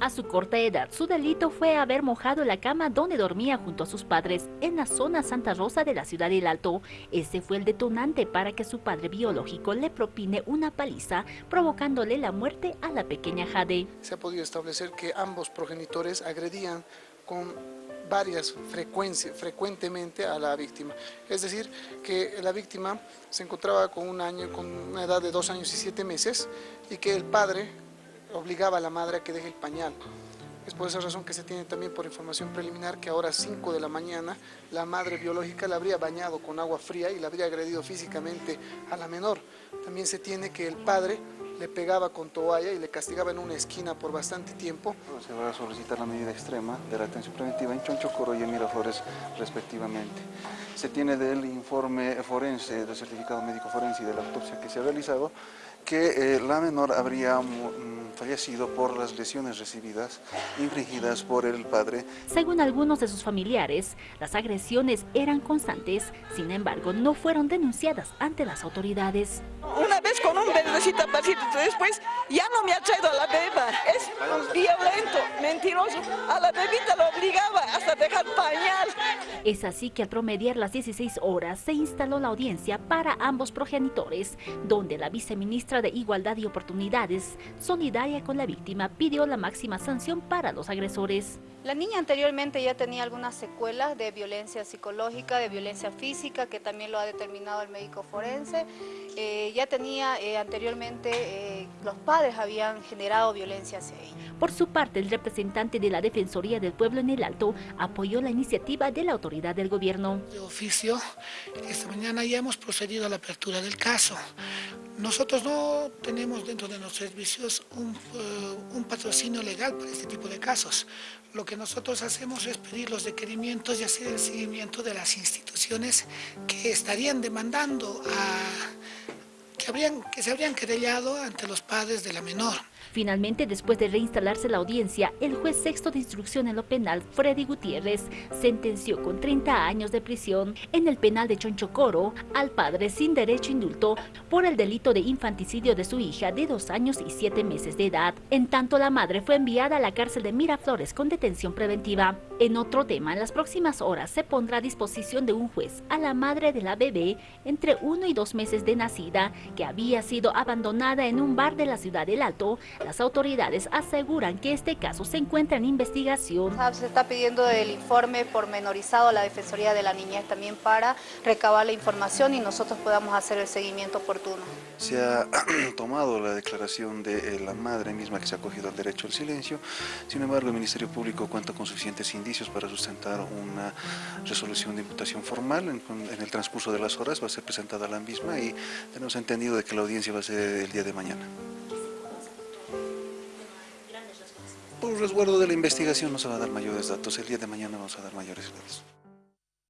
A su corta edad, su delito fue haber mojado la cama donde dormía junto a sus padres en la zona Santa Rosa de la ciudad del Alto. Ese fue el detonante para que su padre biológico le propine una paliza, provocándole la muerte a la pequeña Jade. Se ha podido establecer que ambos progenitores agredían con varias frecuencias, frecuentemente a la víctima. Es decir, que la víctima se encontraba con un año, con una edad de dos años y siete meses y que el padre obligaba a la madre a que deje el pañal. Es por esa razón que se tiene también por información preliminar que ahora a 5 de la mañana la madre biológica la habría bañado con agua fría y la habría agredido físicamente a la menor. También se tiene que el padre le pegaba con toalla y le castigaba en una esquina por bastante tiempo. Se va a solicitar la medida extrema de la atención preventiva en Chonchocoro y en Miraflores respectivamente. Se tiene del informe forense, del certificado médico forense y de la autopsia que se ha realizado, que eh, la menor habría mm, fallecido por las lesiones recibidas, infligidas por el padre. Según algunos de sus familiares, las agresiones eran constantes, sin embargo no fueron denunciadas ante las autoridades. Una vez con un bebecito después ya no me ha traído a la beba, es violento, mentiroso, a la bebita lo obligaba hasta dejar pañal. Es así que al promediar las 16 horas se instaló la audiencia para ambos progenitores, donde la viceministra de Igualdad y Oportunidades, solidaria con la víctima, pidió la máxima sanción para los agresores. La niña anteriormente ya tenía algunas secuelas de violencia psicológica, de violencia física, que también lo ha determinado el médico forense. Eh, ya tenía eh, anteriormente, eh, los padres habían generado violencia hacia ella. Por su parte, el representante de la Defensoría del Pueblo en el Alto apoyó la iniciativa de la autoridad del gobierno. De oficio, esta mañana ya hemos procedido a la apertura del caso. Nosotros no tenemos dentro de nuestros servicios un, un, patrocinio legal para este tipo de casos. Lo que nosotros hacemos es pedir los requerimientos y hacer el seguimiento de las instituciones que estarían demandando a, habrían, que se habrían querellado ante los padres de la menor. Finalmente, después de reinstalarse la audiencia, el juez sexto de instrucción en lo penal, Freddy Gutiérrez, sentenció con 30 años de prisión en el penal de Chonchocoro al padre sin derecho indulto por el delito de infanticidio de su hija de dos años y siete meses de edad. En tanto, la madre fue enviada a la cárcel de Miraflores con detención preventiva. En otro tema, en las próximas horas se pondrá a disposición de un juez a la madre de la bebé entre uno y dos meses de nacida, que había sido abandonada en un bar de la ciudad del Alto las autoridades aseguran que este caso se encuentra en investigación. Se está pidiendo el informe pormenorizado a la Defensoría de la Niñez también para recabar la información y nosotros podamos hacer el seguimiento oportuno. Se ha tomado la declaración de eh, la madre misma que se ha acogido al derecho al silencio, sin embargo el Ministerio Público cuenta con suficientes indicios para sustentar una resolución de imputación formal. En, en el transcurso de las horas va a ser presentada la misma y tenemos de que la audiencia va a ser el día de mañana. Por resguardo de la investigación no se va a dar mayores datos, el día de mañana vamos a dar mayores datos.